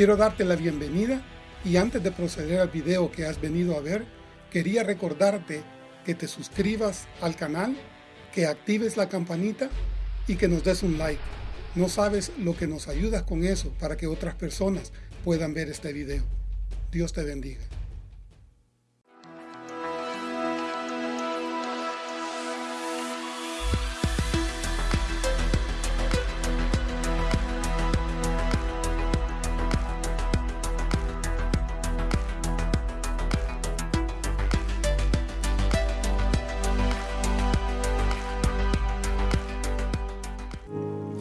Quiero darte la bienvenida y antes de proceder al video que has venido a ver, quería recordarte que te suscribas al canal, que actives la campanita y que nos des un like. No sabes lo que nos ayudas con eso para que otras personas puedan ver este video. Dios te bendiga.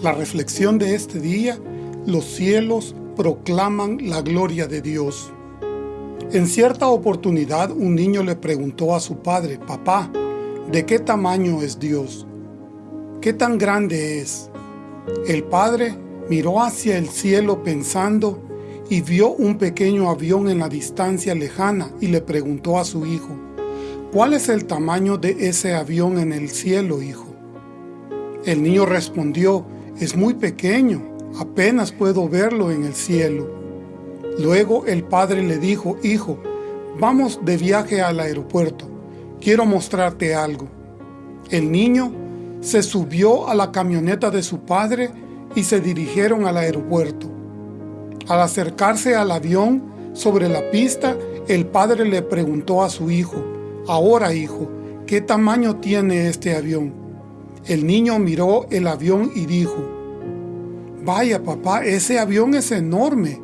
La reflexión de este día, los cielos proclaman la gloria de Dios. En cierta oportunidad un niño le preguntó a su padre, Papá, ¿de qué tamaño es Dios? ¿Qué tan grande es? El padre miró hacia el cielo pensando y vio un pequeño avión en la distancia lejana y le preguntó a su hijo, ¿Cuál es el tamaño de ese avión en el cielo, hijo? El niño respondió, es muy pequeño, apenas puedo verlo en el cielo. Luego el padre le dijo, hijo, vamos de viaje al aeropuerto, quiero mostrarte algo. El niño se subió a la camioneta de su padre y se dirigieron al aeropuerto. Al acercarse al avión, sobre la pista, el padre le preguntó a su hijo, ahora hijo, ¿qué tamaño tiene este avión? El niño miró el avión y dijo, Vaya papá, ese avión es enorme.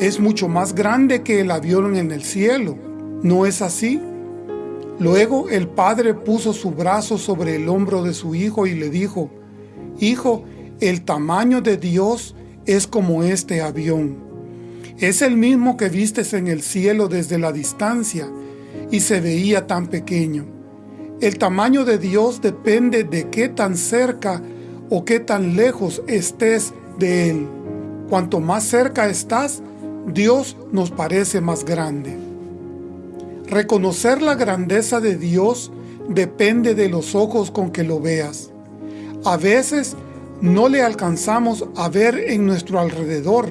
Es mucho más grande que el avión en el cielo. ¿No es así? Luego el padre puso su brazo sobre el hombro de su hijo y le dijo, Hijo, el tamaño de Dios es como este avión. Es el mismo que vistes en el cielo desde la distancia y se veía tan pequeño. El tamaño de Dios depende de qué tan cerca o qué tan lejos estés de Él. Cuanto más cerca estás, Dios nos parece más grande. Reconocer la grandeza de Dios depende de los ojos con que lo veas. A veces no le alcanzamos a ver en nuestro alrededor,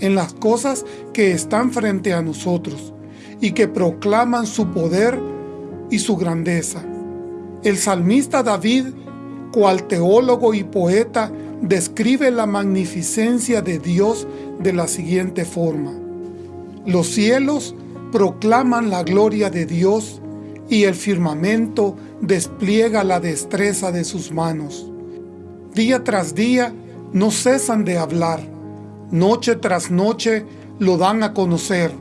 en las cosas que están frente a nosotros y que proclaman su poder y su grandeza. El salmista David, cual teólogo y poeta, describe la magnificencia de Dios de la siguiente forma. Los cielos proclaman la gloria de Dios y el firmamento despliega la destreza de sus manos. Día tras día no cesan de hablar, noche tras noche lo dan a conocer.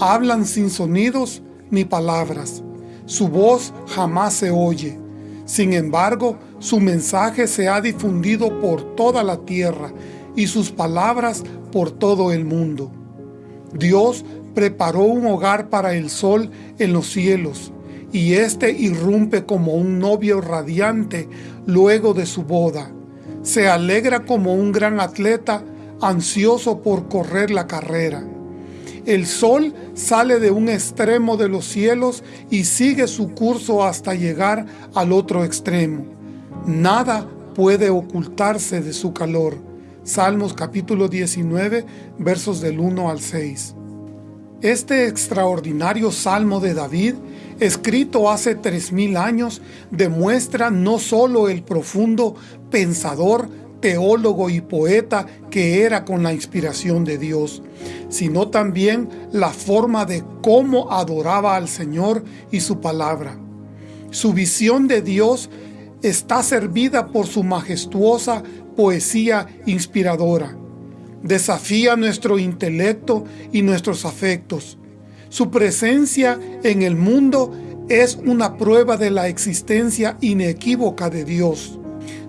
Hablan sin sonidos ni palabras su voz jamás se oye. Sin embargo, su mensaje se ha difundido por toda la tierra y sus palabras por todo el mundo. Dios preparó un hogar para el sol en los cielos, y éste irrumpe como un novio radiante luego de su boda. Se alegra como un gran atleta ansioso por correr la carrera. El sol sale de un extremo de los cielos y sigue su curso hasta llegar al otro extremo. Nada puede ocultarse de su calor. Salmos capítulo 19, versos del 1 al 6. Este extraordinario Salmo de David, escrito hace tres mil años, demuestra no solo el profundo pensador, teólogo y poeta que era con la inspiración de Dios, sino también la forma de cómo adoraba al Señor y su palabra. Su visión de Dios está servida por su majestuosa poesía inspiradora. Desafía nuestro intelecto y nuestros afectos. Su presencia en el mundo es una prueba de la existencia inequívoca de Dios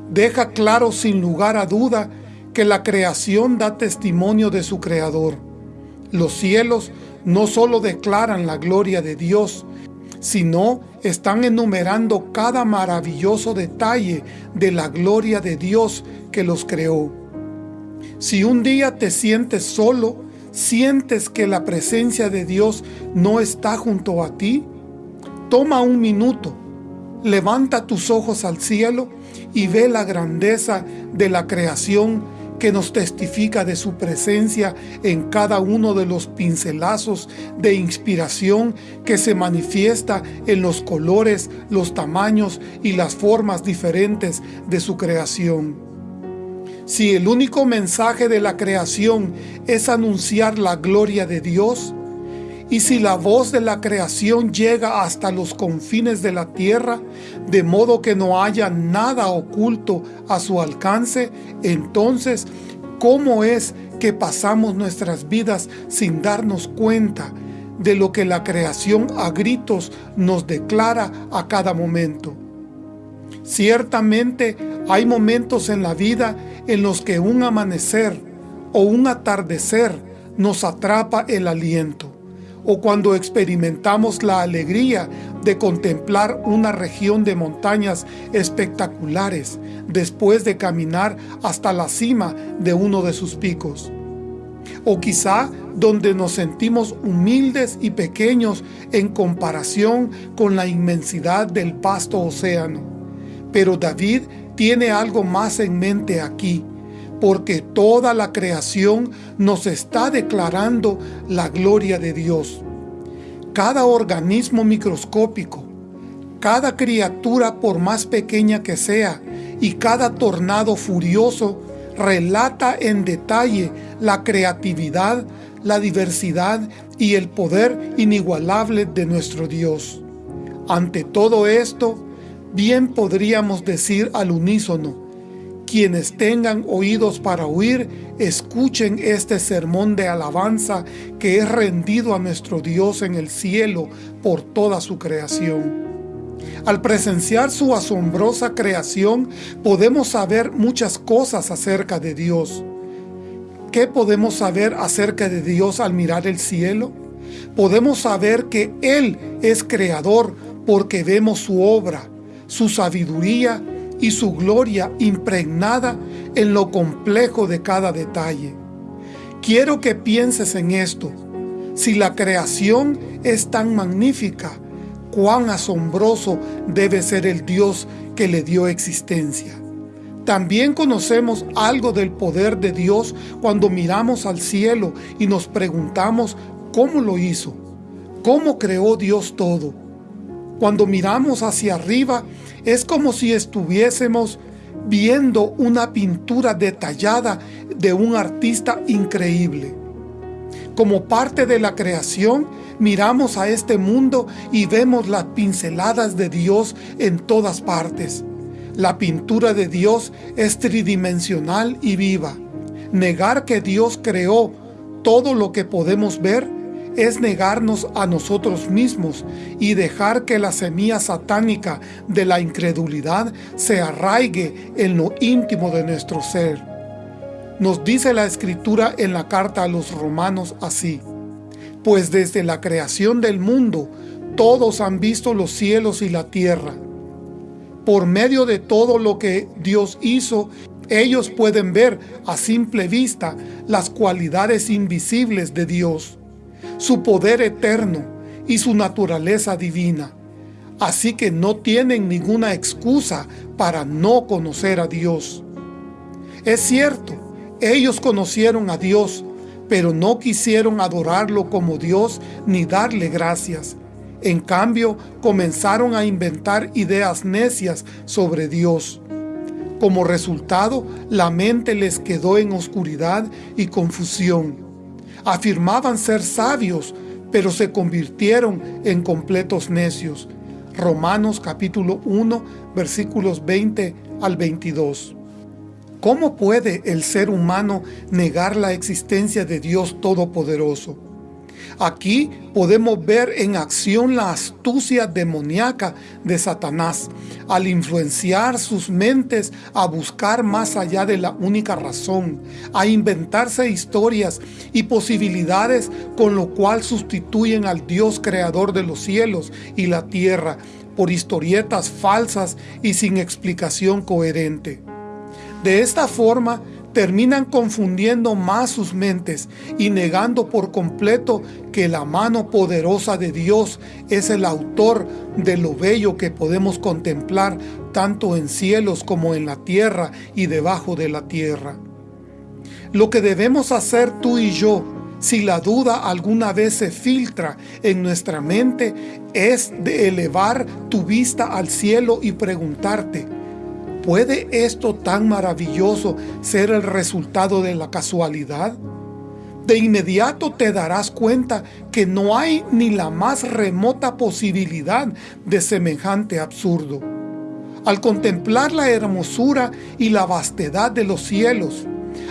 deja claro sin lugar a duda que la creación da testimonio de su Creador. Los cielos no solo declaran la gloria de Dios, sino están enumerando cada maravilloso detalle de la gloria de Dios que los creó. Si un día te sientes solo, sientes que la presencia de Dios no está junto a ti, toma un minuto, levanta tus ojos al cielo y ve la grandeza de la creación que nos testifica de su presencia en cada uno de los pincelazos de inspiración que se manifiesta en los colores, los tamaños y las formas diferentes de su creación. Si el único mensaje de la creación es anunciar la gloria de Dios, y si la voz de la creación llega hasta los confines de la tierra, de modo que no haya nada oculto a su alcance, entonces, ¿cómo es que pasamos nuestras vidas sin darnos cuenta de lo que la creación a gritos nos declara a cada momento? Ciertamente hay momentos en la vida en los que un amanecer o un atardecer nos atrapa el aliento o cuando experimentamos la alegría de contemplar una región de montañas espectaculares después de caminar hasta la cima de uno de sus picos. O quizá donde nos sentimos humildes y pequeños en comparación con la inmensidad del vasto océano. Pero David tiene algo más en mente aquí, porque toda la creación nos está declarando la gloria de Dios. Cada organismo microscópico, cada criatura por más pequeña que sea, y cada tornado furioso relata en detalle la creatividad, la diversidad y el poder inigualable de nuestro Dios. Ante todo esto, bien podríamos decir al unísono, quienes tengan oídos para oír, escuchen este sermón de alabanza que es rendido a nuestro Dios en el cielo por toda su creación. Al presenciar su asombrosa creación, podemos saber muchas cosas acerca de Dios. ¿Qué podemos saber acerca de Dios al mirar el cielo? Podemos saber que Él es creador porque vemos su obra, su sabiduría y su gloria impregnada en lo complejo de cada detalle. Quiero que pienses en esto. Si la creación es tan magnífica, cuán asombroso debe ser el Dios que le dio existencia. También conocemos algo del poder de Dios cuando miramos al cielo y nos preguntamos cómo lo hizo, cómo creó Dios todo. Cuando miramos hacia arriba es como si estuviésemos viendo una pintura detallada de un artista increíble. Como parte de la creación, miramos a este mundo y vemos las pinceladas de Dios en todas partes. La pintura de Dios es tridimensional y viva. Negar que Dios creó todo lo que podemos ver es negarnos a nosotros mismos y dejar que la semilla satánica de la incredulidad se arraigue en lo íntimo de nuestro ser. Nos dice la Escritura en la carta a los romanos así, Pues desde la creación del mundo, todos han visto los cielos y la tierra. Por medio de todo lo que Dios hizo, ellos pueden ver a simple vista las cualidades invisibles de Dios su poder eterno y su naturaleza divina. Así que no tienen ninguna excusa para no conocer a Dios. Es cierto, ellos conocieron a Dios, pero no quisieron adorarlo como Dios ni darle gracias. En cambio, comenzaron a inventar ideas necias sobre Dios. Como resultado, la mente les quedó en oscuridad y confusión afirmaban ser sabios, pero se convirtieron en completos necios. Romanos capítulo 1, versículos 20 al 22. ¿Cómo puede el ser humano negar la existencia de Dios Todopoderoso? Aquí podemos ver en acción la astucia demoníaca de Satanás al influenciar sus mentes a buscar más allá de la única razón, a inventarse historias y posibilidades con lo cual sustituyen al Dios creador de los cielos y la tierra por historietas falsas y sin explicación coherente. De esta forma, terminan confundiendo más sus mentes y negando por completo que la mano poderosa de Dios es el autor de lo bello que podemos contemplar tanto en cielos como en la tierra y debajo de la tierra. Lo que debemos hacer tú y yo, si la duda alguna vez se filtra en nuestra mente, es elevar tu vista al cielo y preguntarte, ¿puede esto tan maravilloso ser el resultado de la casualidad? de inmediato te darás cuenta que no hay ni la más remota posibilidad de semejante absurdo. Al contemplar la hermosura y la vastedad de los cielos,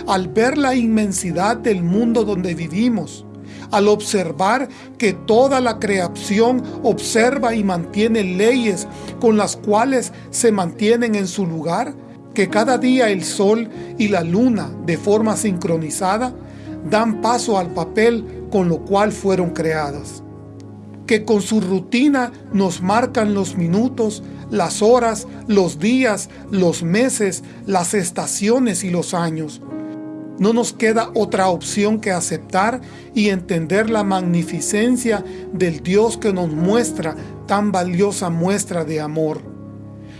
al ver la inmensidad del mundo donde vivimos, al observar que toda la creación observa y mantiene leyes con las cuales se mantienen en su lugar, que cada día el sol y la luna de forma sincronizada dan paso al papel con lo cual fueron creadas, que con su rutina nos marcan los minutos, las horas, los días, los meses, las estaciones y los años. No nos queda otra opción que aceptar y entender la magnificencia del Dios que nos muestra tan valiosa muestra de amor.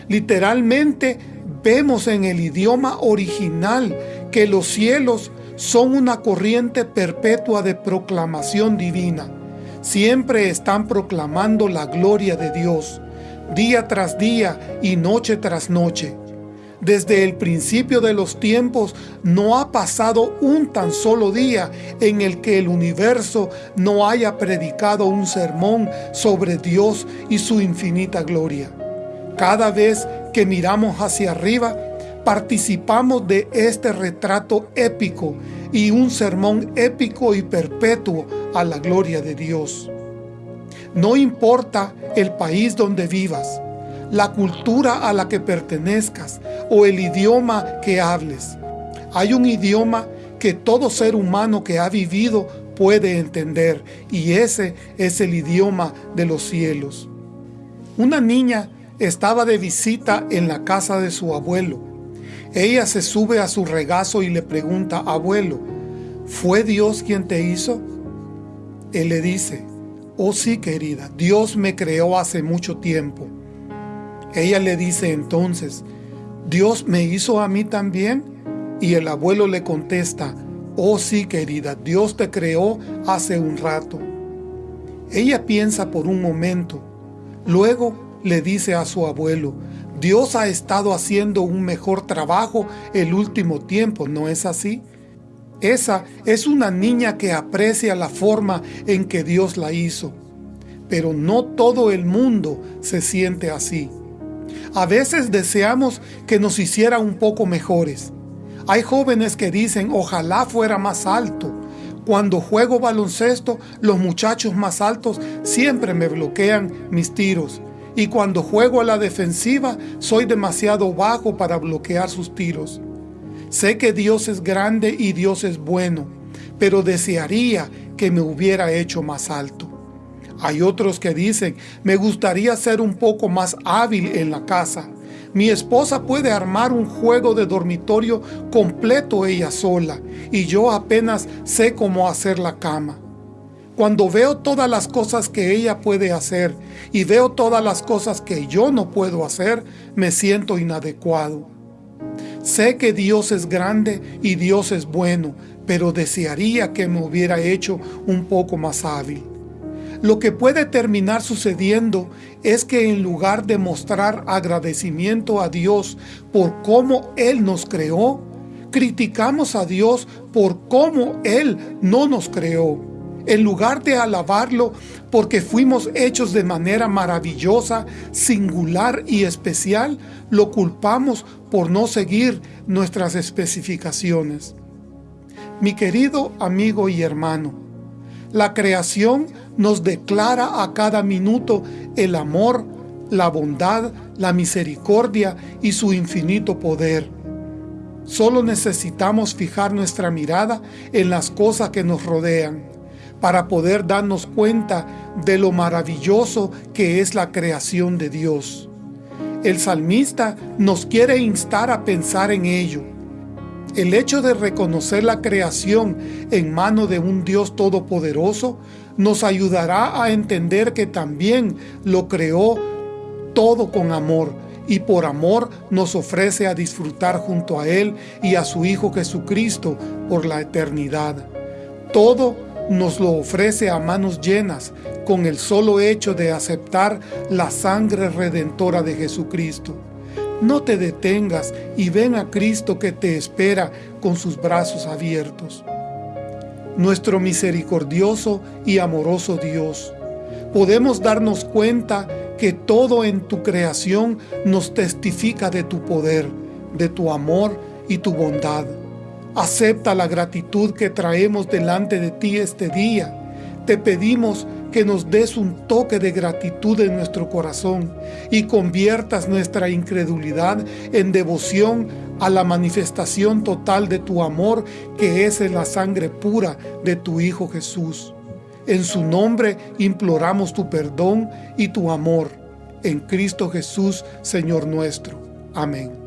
Literalmente vemos en el idioma original que los cielos son una corriente perpetua de proclamación divina. Siempre están proclamando la gloria de Dios, día tras día y noche tras noche. Desde el principio de los tiempos no ha pasado un tan solo día en el que el universo no haya predicado un sermón sobre Dios y su infinita gloria. Cada vez que miramos hacia arriba, participamos de este retrato épico y un sermón épico y perpetuo a la gloria de Dios. No importa el país donde vivas, la cultura a la que pertenezcas o el idioma que hables. Hay un idioma que todo ser humano que ha vivido puede entender y ese es el idioma de los cielos. Una niña estaba de visita en la casa de su abuelo ella se sube a su regazo y le pregunta, abuelo, ¿fue Dios quien te hizo? Él le dice, oh sí querida, Dios me creó hace mucho tiempo. Ella le dice entonces, ¿Dios me hizo a mí también? Y el abuelo le contesta, oh sí querida, Dios te creó hace un rato. Ella piensa por un momento, luego le dice a su abuelo, Dios ha estado haciendo un mejor trabajo el último tiempo, ¿no es así? Esa es una niña que aprecia la forma en que Dios la hizo. Pero no todo el mundo se siente así. A veces deseamos que nos hiciera un poco mejores. Hay jóvenes que dicen, ojalá fuera más alto. Cuando juego baloncesto, los muchachos más altos siempre me bloquean mis tiros y cuando juego a la defensiva soy demasiado bajo para bloquear sus tiros. Sé que Dios es grande y Dios es bueno, pero desearía que me hubiera hecho más alto. Hay otros que dicen, me gustaría ser un poco más hábil en la casa. Mi esposa puede armar un juego de dormitorio completo ella sola, y yo apenas sé cómo hacer la cama. Cuando veo todas las cosas que ella puede hacer y veo todas las cosas que yo no puedo hacer, me siento inadecuado. Sé que Dios es grande y Dios es bueno, pero desearía que me hubiera hecho un poco más hábil. Lo que puede terminar sucediendo es que en lugar de mostrar agradecimiento a Dios por cómo Él nos creó, criticamos a Dios por cómo Él no nos creó en lugar de alabarlo porque fuimos hechos de manera maravillosa, singular y especial, lo culpamos por no seguir nuestras especificaciones. Mi querido amigo y hermano, la creación nos declara a cada minuto el amor, la bondad, la misericordia y su infinito poder. Solo necesitamos fijar nuestra mirada en las cosas que nos rodean para poder darnos cuenta de lo maravilloso que es la creación de Dios. El salmista nos quiere instar a pensar en ello. El hecho de reconocer la creación en mano de un Dios todopoderoso nos ayudará a entender que también lo creó todo con amor y por amor nos ofrece a disfrutar junto a Él y a su Hijo Jesucristo por la eternidad. Todo nos lo ofrece a manos llenas con el solo hecho de aceptar la sangre redentora de Jesucristo. No te detengas y ven a Cristo que te espera con sus brazos abiertos. Nuestro misericordioso y amoroso Dios, podemos darnos cuenta que todo en tu creación nos testifica de tu poder, de tu amor y tu bondad. Acepta la gratitud que traemos delante de ti este día. Te pedimos que nos des un toque de gratitud en nuestro corazón y conviertas nuestra incredulidad en devoción a la manifestación total de tu amor que es en la sangre pura de tu Hijo Jesús. En su nombre imploramos tu perdón y tu amor. En Cristo Jesús, Señor nuestro. Amén.